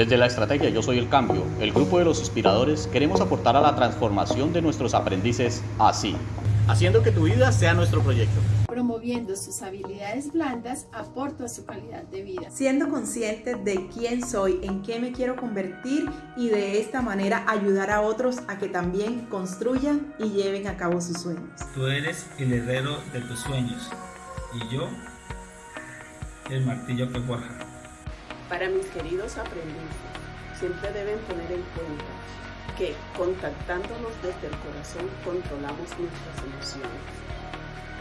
Desde la estrategia Yo Soy el Cambio, el grupo de los inspiradores queremos aportar a la transformación de nuestros aprendices así, haciendo que tu vida sea nuestro proyecto. Promoviendo sus habilidades blandas, aporto a su calidad de vida. Siendo consciente de quién soy, en qué me quiero convertir y de esta manera ayudar a otros a que también construyan y lleven a cabo sus sueños. Tú eres el herrero de tus sueños y yo el martillo que forja. Para mis queridos aprendices, siempre deben tener en cuenta que contactándonos desde el corazón controlamos nuestras emociones